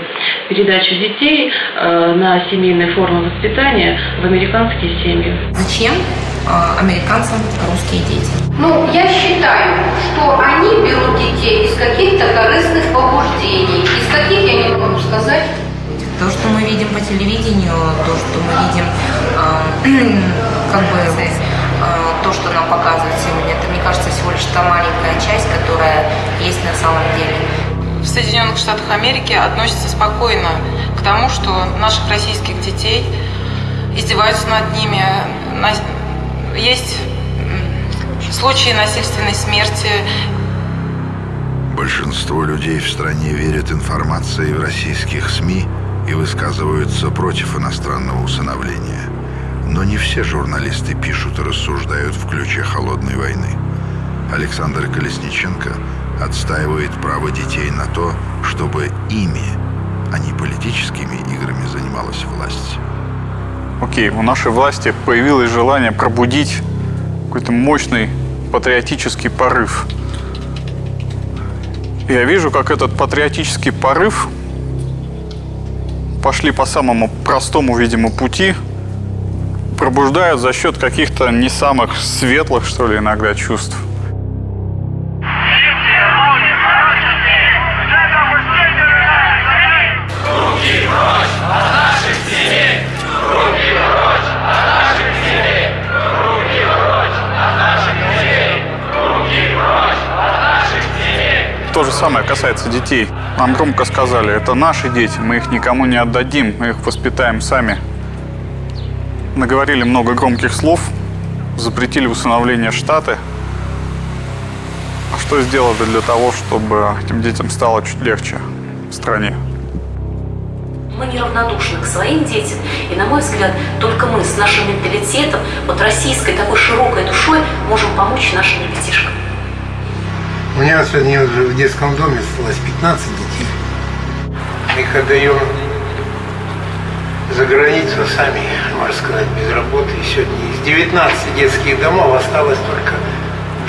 передачу детей э, на семейные формы воспитания в американские семьи. Зачем э, американцам русские дети? Ну, я считаю, что они берут детей из каких-то корыстных побуждений. Из каких я не могу сказать. То, что мы видим по телевидению, то, что мы видим, э, как бы э, то, что нам показывают сегодня, это, мне кажется, всего лишь та маленькая часть, которая есть на самом деле. В Соединенных Штатах Америки относятся спокойно к тому, что наших российских детей издеваются над ними. Есть случаи насильственной смерти. Большинство людей в стране верят информации в российских СМИ и высказываются против иностранного усыновления. Но не все журналисты пишут и рассуждают в ключе холодной войны. Александр Колесниченко отстаивает право детей на то, чтобы ими, а не политическими играми занималась власть. Окей, у нашей власти появилось желание пробудить какой-то мощный патриотический порыв. Я вижу, как этот патриотический порыв пошли по самому простому, видимо, пути – пробуждают за счет каких-то не самых светлых, что ли, иногда чувств. То же самое касается детей. Нам громко сказали, это наши дети, мы их никому не отдадим, мы их воспитаем сами наговорили много громких слов, запретили усыновление Штаты. А что сделали для того, чтобы этим детям стало чуть легче в стране? Мы неравнодушны к своим детям, и, на мой взгляд, только мы с нашим менталитетом, вот российской такой широкой душой, можем помочь нашим ребятишкам. У меня сегодня в детском доме осталось 15 детей. Мы их отдаем за границу сами, можно сказать, без работы. Сегодня из 19 детских домов осталось только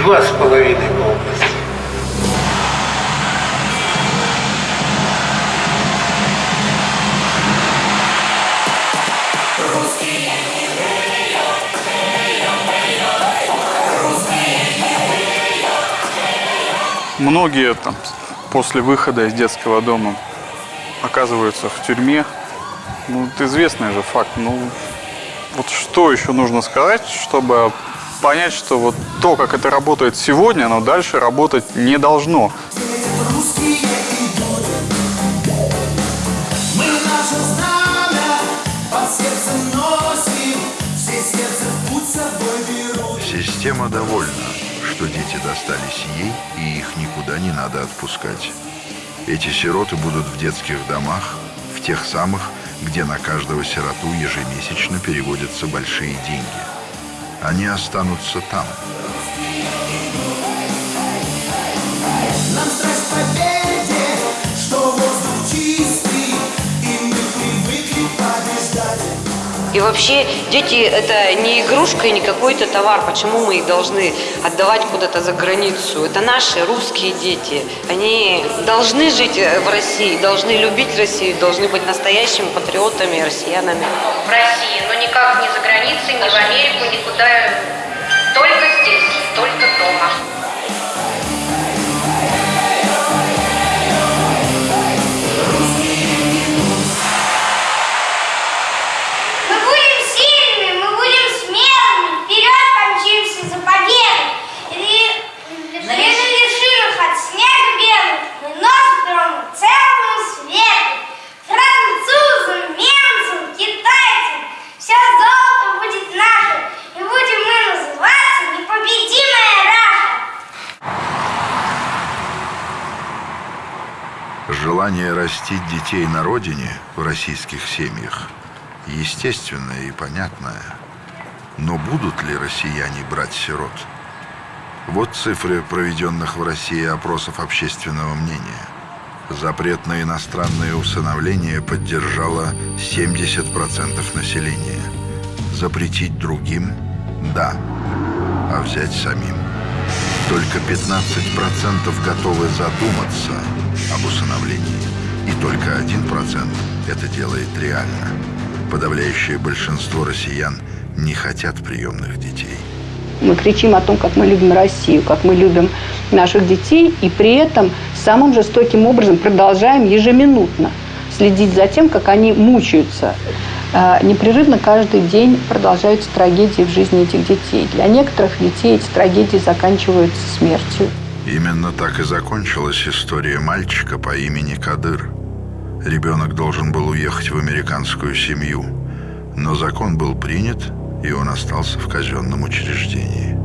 два с половиной по области. Многие там после выхода из детского дома оказываются в тюрьме. Ну, это известный же факт. Ну, вот что еще нужно сказать, чтобы понять, что вот то, как это работает сегодня, оно дальше работать не должно. Система довольна, что дети достались ей, и их никуда не надо отпускать. Эти сироты будут в детских домах, в тех самых, где на каждого сироту ежемесячно переводятся большие деньги. Они останутся там. Нам страсть победе, что воздух чистый, И вообще дети это не игрушка и не какой-то товар. Почему мы их должны отдавать куда-то за границу? Это наши русские дети. Они должны жить в России, должны любить Россию, должны быть настоящими патриотами, россиянами. В России, но никак не за границей, ни в Америку, никуда. Только здесь, только дома. Желание растить детей на родине в российских семьях естественное и понятное. Но будут ли россияне брать сирот? Вот цифры проведенных в России опросов общественного мнения. Запрет на иностранное усыновление поддержало 70% населения. Запретить другим – да, а взять самим. Только 15% готовы задуматься об усыновлении. И только 1% это делает реально. Подавляющее большинство россиян не хотят приемных детей. Мы кричим о том, как мы любим Россию, как мы любим наших детей, и при этом самым жестоким образом продолжаем ежеминутно следить за тем, как они мучаются. Э, Непрерывно каждый день продолжаются трагедии в жизни этих детей. Для некоторых детей эти трагедии заканчиваются смертью. Именно так и закончилась история мальчика по имени Кадыр. Ребенок должен был уехать в американскую семью, но закон был принят, и он остался в казенном учреждении.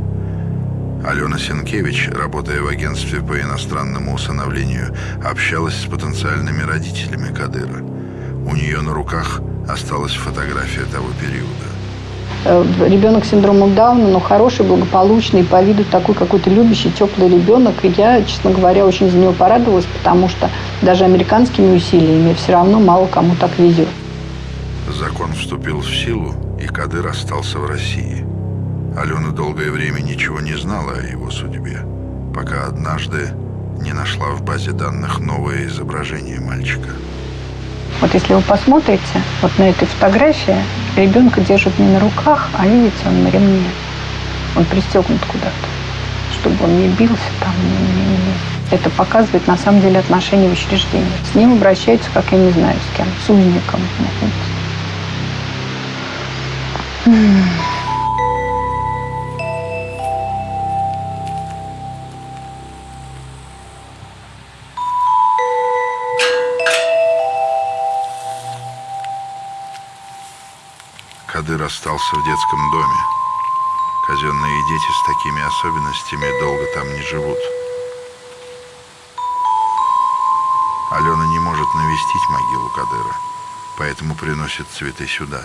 Алена Сенкевич, работая в агентстве по иностранному усыновлению, общалась с потенциальными родителями Кадыра. У нее на руках осталась фотография того периода. Э, Ребенок с синдромом Дауна, но хороший, благополучный, по виду такой какой-то любящий, теплый ребенок. И я, честно говоря, очень за него порадовалась, потому что даже американскими усилиями все равно мало кому так везет. Закон вступил в силу, и Кадыр остался в России. Алена долгое время ничего не знала о его судьбе, пока однажды не нашла в базе данных новое изображение мальчика. Вот если вы посмотрите, вот на этой фотографии ребенка держат не на руках, а видите, он на ремне. Он пристегнут куда-то, чтобы он не бился там. Не, не, не. Это показывает на самом деле отношение в учреждении. С ним обращаются, как я не знаю, с кем, с узником. М. Остался в детском доме. Казенные дети с такими особенностями долго там не живут. Алена не может навестить могилу Кадыра, поэтому приносит цветы сюда.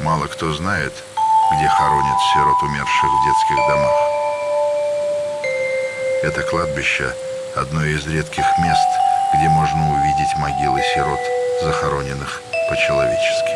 Мало кто знает, где хоронят сирот умерших в детских домах. Это кладбище – одно из редких мест, где можно увидеть могилы сирот, захороненных по-человечески.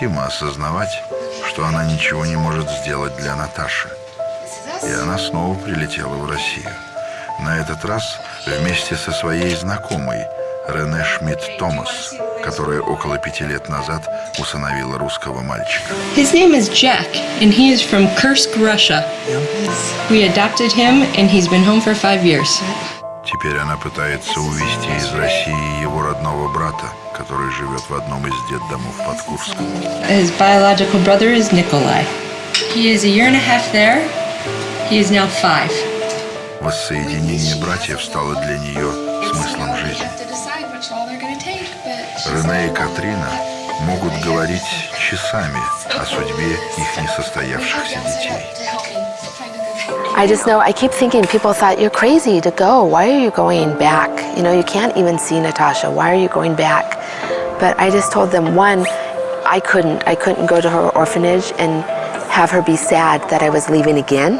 Невыносимо осознавать, что она ничего не может сделать для Наташи. И она снова прилетела в Россию. На этот раз вместе со своей знакомой Рене Шмидт-Томас, которая около пяти лет назад усыновила русского мальчика. His name is Jack, and he is from Kursk, Russia. We adopted him, and he's been home for five years. Теперь она пытается увезти из России его родного брата, который живет в одном из детдомов под Курском. His biological brother is Nikolai. He is a year and a half there. He is now five. Воссоединение братьев стало для нее смыслом жизни. Рене и Катрина могут говорить часами о судьбе их несостоявшихся детей. I just know, I keep thinking people thought, you're crazy to go. Why are you going back? You know, you can't even see Natasha. Why are you going back? But I just told them, one, I couldn't. I couldn't go to her orphanage and have her be sad that I was leaving again.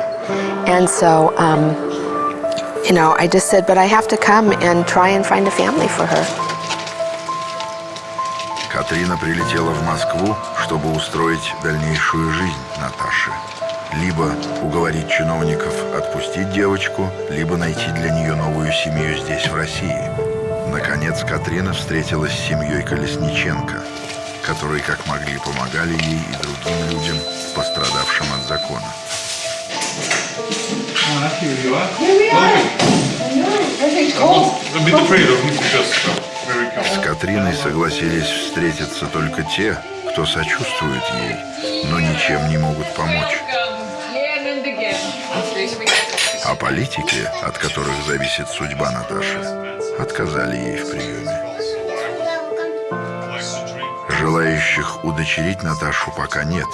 And so, um, you know, I just said, but I have to come and try and find a family for her. Катрина прилетела в Москву, чтобы устроить дальнейшую жизнь Наташи. Либо уговорить чиновников отпустить девочку, либо найти для нее новую семью здесь, в России. Наконец, Катрина встретилась с семьей Колесниченко, которые как могли помогали ей и другим людям, пострадавшим от закона. С Катриной согласились встретиться только те, кто сочувствует ей, но ничем не могут помочь. А политики, от которых зависит судьба Наташи, отказали ей в приеме. Желающих удочерить Наташу пока нет.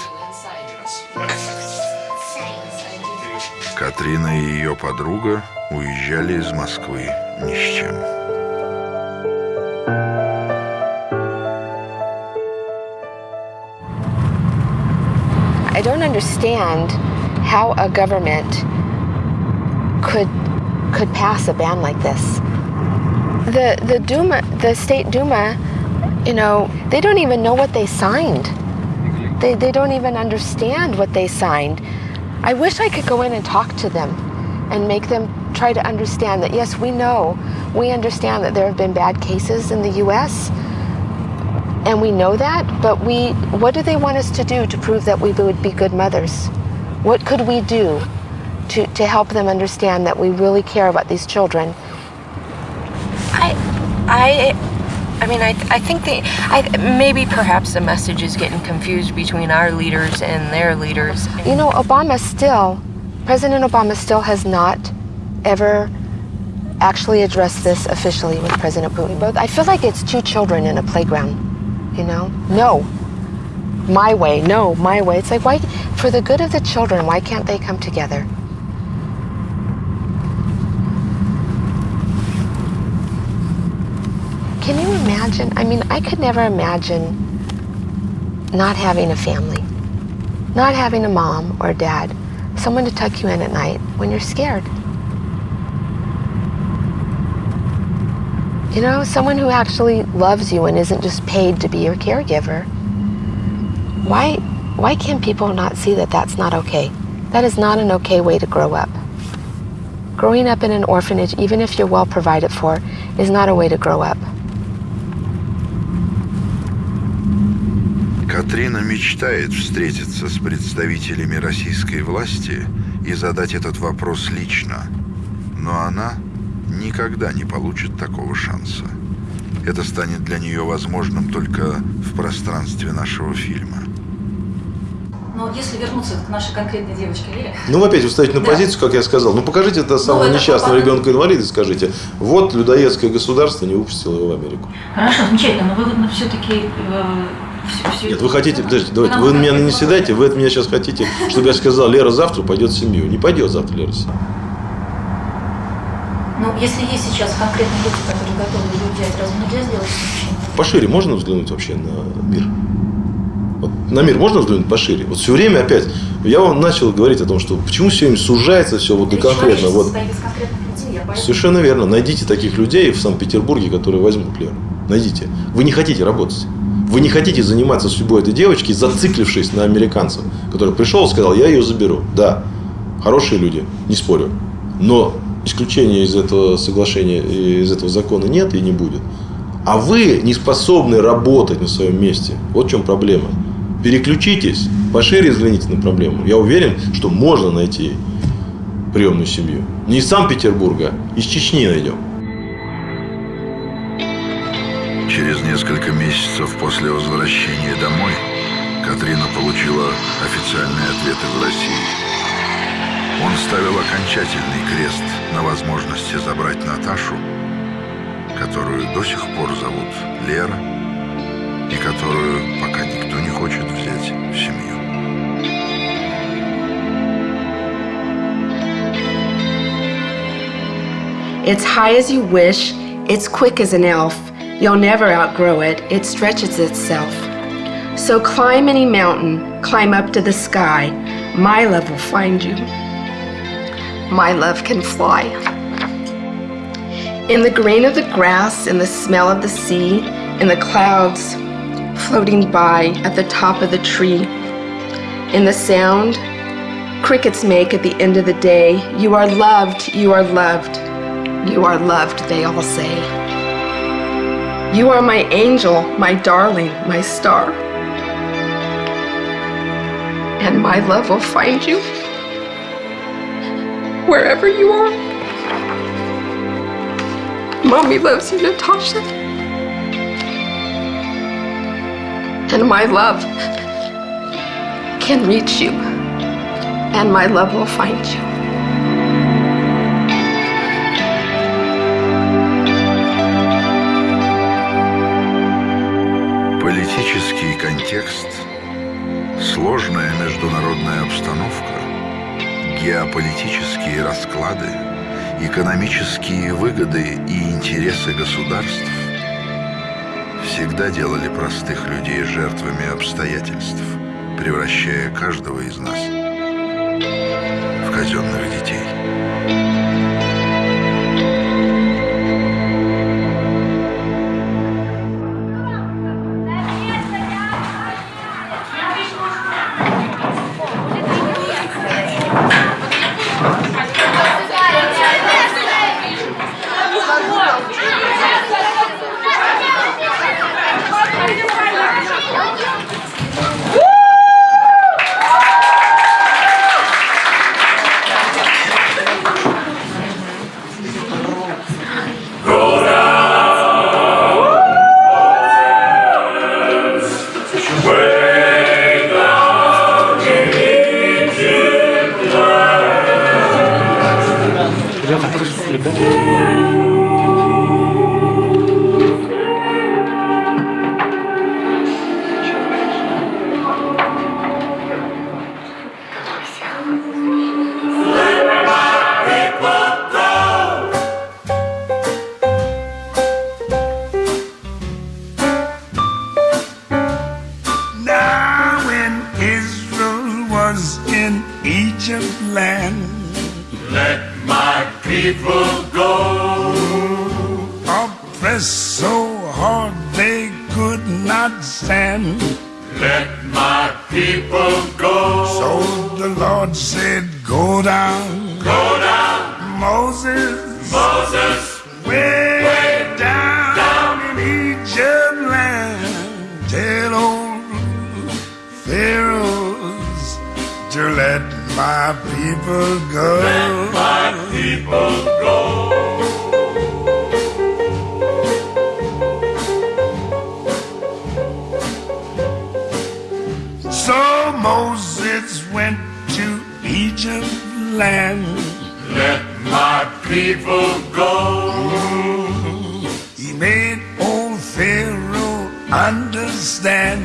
Катрина и ее подруга уезжали из Москвы ни с чем. I don't understand how a government could could pass a ban like this. The the Duma, the state Duma, you know, they don't even know what they signed. They they don't even understand what they signed. I wish I could go in and talk to them and make them try to understand that yes, we know, we understand that there have been bad cases in the US and we know that, but we what do they want us to do to prove that we would be good mothers? What could we do to, to help them understand that we really care about these children? I, I, mean, I, I think they, I, maybe perhaps the message is getting confused between our leaders and their leaders. You know, Obama still, President Obama still has not ever actually addressed this officially with President Putin. Both, I feel like it's two children in a playground, you know? No. My way, no, my way. It's like, why, for the good of the children, why can't they come together? Can you imagine? I mean, I could never imagine not having a family, not having a mom or a dad, someone to tuck you in at night when you're scared. You know, someone who actually loves you and isn't just paid to be your caregiver. Why, why can people not see that that's not okay? That is not an okay way to grow up. Growing up in an orphanage, even if you're well provided for, is not a way to grow up. Катрина мечтает встретиться с представителями российской власти и задать этот вопрос лично. Но она никогда не получит такого шанса. Это станет для нее возможным только в пространстве нашего фильма. Но если вернуться к нашей конкретной девочке Лере, Ну, вы опять вы ставите на Да. позицию, как я сказал. Ну, покажите это самого это несчастного попадает. ребенка-инвалида и скажите, вот людоедское государство не выпустило его в Америку. Хорошо, замечательно, но вы вот все-таки Нет, вы хотите, подождите, давайте, вы меня не седайте, вы от меня сейчас хотите, чтобы я сказал, Лера завтра пойдет в семью. Не пойдет завтра Лера в семью. Ну, если есть сейчас конкретные люди, которые готовы ее взять, разве нельзя сделать исключение? Пошире можно взглянуть вообще на мир? Вот на мир можно взглянуть пошире? Вот все время опять, я вам начал говорить о том, что почему все время сужается все вот до конкретно. Вот людей, Совершенно верно. Найдите таких людей в Санкт-Петербурге, которые возьмут Леру. Найдите. Вы не хотите работать. Вы не хотите заниматься судьбой этой девочки, зациклившись на американцев, который пришел и сказал, я ее заберу. Да, хорошие люди, не спорю. Но исключения из этого соглашения, из этого закона нет и не будет. А вы не способны работать на своем месте. Вот в чем проблема. Переключитесь, пошире взгляните на проблему. Я уверен, что можно найти приемную семью. Не из Санкт-Петербурга, из Чечни найдем. Несколько месяцев после возвращения домой Катрина получила официальные ответы в России. Он ставил окончательный крест на возможности забрать Наташу, которую до сих пор зовут Лера, и которую пока никто не хочет взять в семью. It's high as you wish, it's quick as an elf. You'll never outgrow it, it stretches itself. So climb any mountain, climb up to the sky. My love will find you. My love can fly. In the green of the grass, in the smell of the sea, in the clouds floating by at the top of the tree, in the sound crickets make at the end of the day, you are loved, you are loved, you are loved, they all say. You are my angel, my darling, my star. And my love will find you wherever you are. Mommy loves you, Natasha. And my love can reach you, and my love will find you. Политический контекст, сложная международная обстановка, геополитические расклады, экономические выгоды и интересы государств всегда делали простых людей жертвами обстоятельств, превращая каждого из нас в казенных детей. Down. Go down. Moses. Moses. Way, way down, down in Egypt land. Tell old Pharaohs to let my people go. Let my people go. So Moses went to Egypt land. Let my people go. He made old Pharaoh understand.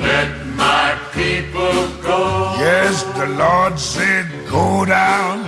Let my people go. Yes, the Lord said, Go down. Go down. Moses